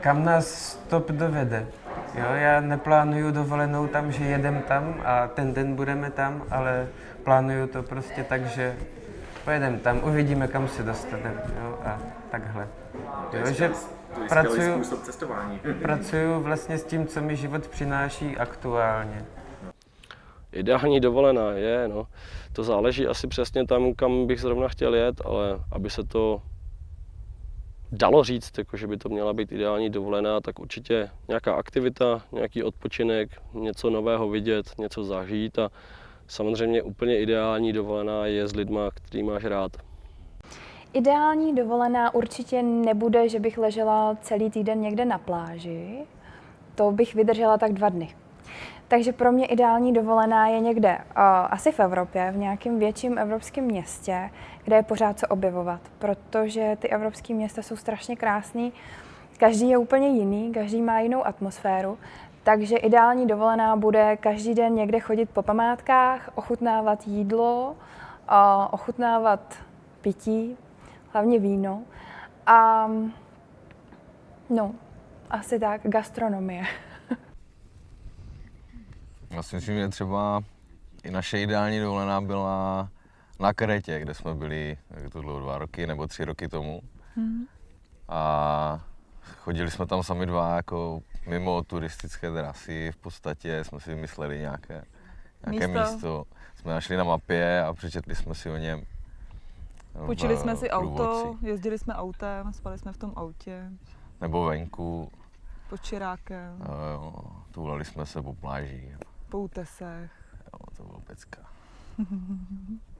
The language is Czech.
kam nás stop dovede. Jo, já neplánuju dovolenou tam, že jedem tam a ten den budeme tam, ale plánuju to prostě tak, že pojedeme tam, uvidíme, kam se dostaneme. Jo, a takhle. Jo, že pracuju, pracuju vlastně s tím, co mi život přináší aktuálně. Ideální dovolená je, no. To záleží asi přesně tam, kam bych zrovna chtěl jet, ale aby se to dalo říct, jako že by to měla být ideální dovolená, tak určitě nějaká aktivita, nějaký odpočinek, něco nového vidět, něco zažít a samozřejmě úplně ideální dovolená je s lidma, který máš rád. Ideální dovolená určitě nebude, že bych ležela celý týden někde na pláži. To bych vydržela tak dva dny. Takže pro mě ideální dovolená je někde uh, asi v Evropě, v nějakém větším evropském městě, kde je pořád co objevovat, protože ty evropské města jsou strašně krásný. Každý je úplně jiný, každý má jinou atmosféru, takže ideální dovolená bude každý den někde chodit po památkách, ochutnávat jídlo, uh, ochutnávat pití, hlavně víno. A no, asi tak, gastronomie. Já si myslím, že třeba i naše ideální dovolená byla na Kretě, kde jsme byli, jak to dlouho, dva roky nebo tři roky tomu. Hmm. A chodili jsme tam sami dva jako mimo turistické trasy, v podstatě jsme si vymysleli nějaké, nějaké místo. místo. Jsme našli na mapě a přečetli jsme si o něm. Půjčili jsme si průvodci. auto, jezdili jsme autem, spali jsme v tom autě, Nebo venku, pod Čirákem, jo, tulali jsme se po pláži. Po útesech. Jo, to bylo pecka.